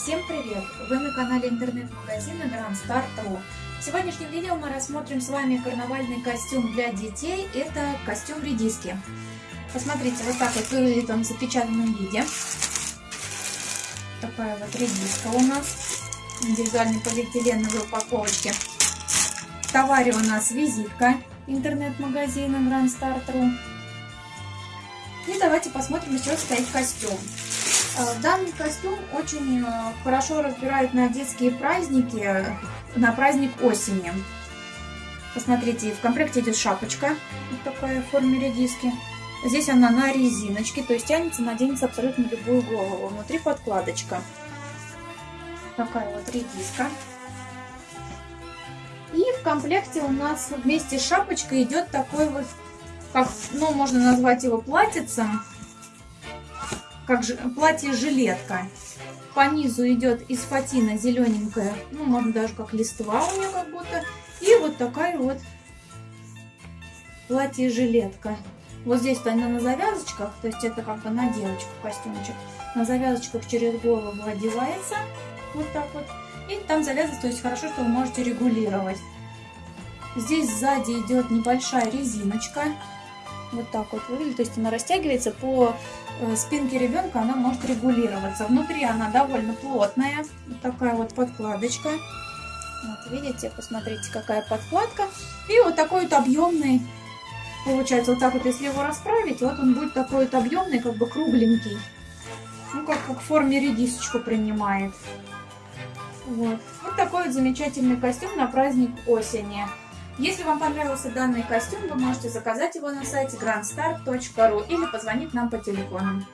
Всем привет! Вы на канале интернет-магазина Grand Start.ru В сегодняшнем видео мы рассмотрим с вами карнавальный костюм для детей. Это костюм редиски. Посмотрите, вот так вот выглядит он в запечатанном виде. Такая вот редиска у нас. Индивидуальной полиэтиленовой упаковочке. В товаре у нас визитка интернет-магазина Grand Start.ru. И давайте посмотрим, из чего состоит костюм. Э, данный костюм очень э, хорошо разбирают на детские праздники, на праздник осени. Посмотрите, в комплекте идет шапочка, вот такая в форме редиски. Здесь она на резиночке, то есть тянется, наденется абсолютно любую голову. Внутри подкладочка. Такая вот редиска. И в комплекте у нас вместе с шапочкой идет такой вот, как, ну, можно назвать его платьицем как же, платье-жилетка. По низу идет из фатина зелененькая, ну, можно даже как листва у нее как будто. И вот такая вот платье-жилетка. Вот здесь-то она на завязочках, то есть это как бы на девочку костюмчик. На завязочках через голову одевается, вот так вот. И там завязывается, то есть хорошо, что вы можете регулировать. Здесь сзади идет небольшая резиночка. Вот так вот выглядит, то есть она растягивается по Э, спинки ребенка она может регулироваться. Внутри она довольно плотная, вот такая вот подкладочка. Вот видите, посмотрите, какая подкладка. И вот такой вот объемный, получается, вот так вот, если его расправить, вот он будет такой вот объемный, как бы кругленький. Ну, как, как в форме редисочку принимает. Вот. вот такой вот замечательный костюм на праздник осени. Если вам понравился данный костюм, вы можете заказать его на сайте grandstar.ru или позвонить нам по телефону.